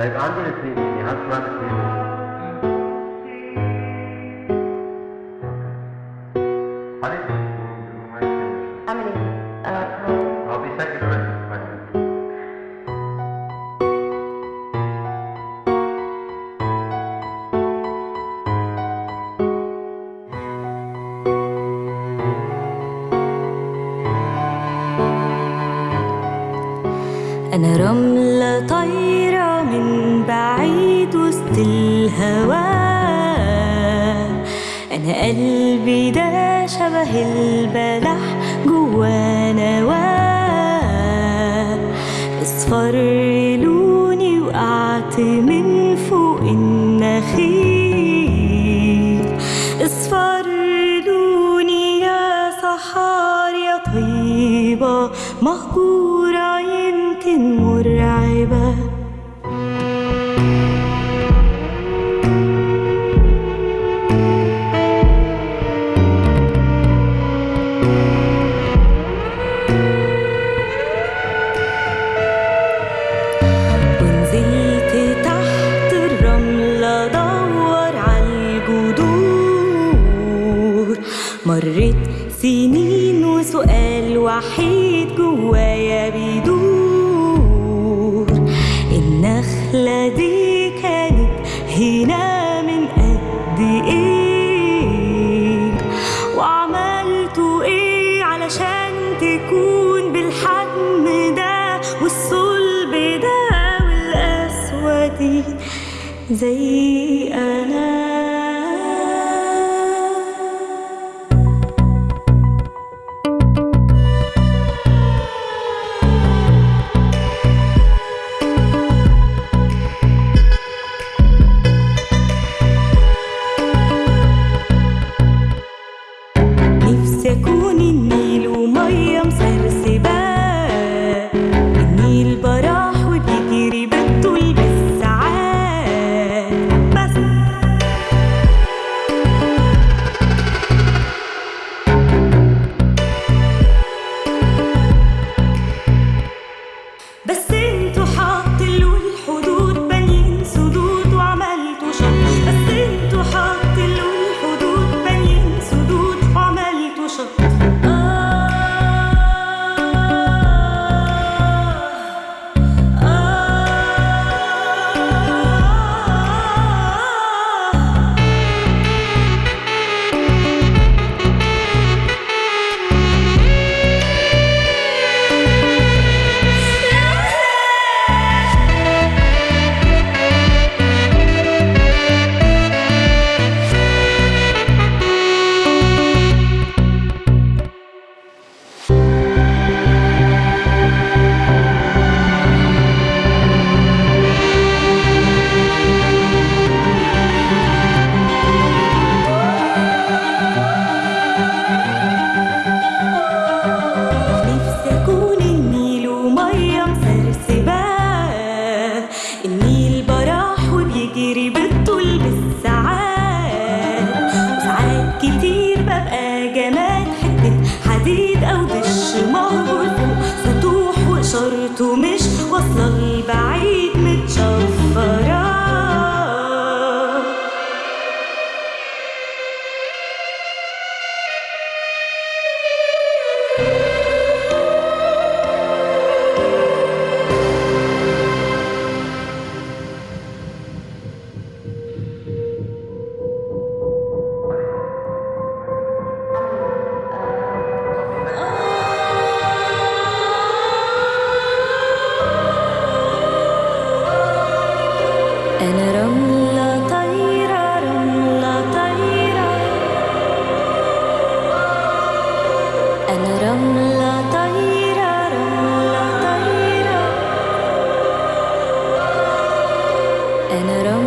like Andre Sini, he has granted أنا رملة طايرة من بعيد وسط الهواء. أنا قلبي ده شبه البلح جوا نواة. أصفر لوني وقعت من فوق النخيل. أصفر لوني يا صحار يا طيبة مهجورة يمكن مرعبة ونزلت تحت مرت سنين وسؤال وحيد جوايا بيدور النخلة دي كانت هنا من قد إيه وعملتوا إيه علشان تكون بالحجم ده والصلب ده والقسوة دي زي أنا؟ بس أنتوا rời bãi and it all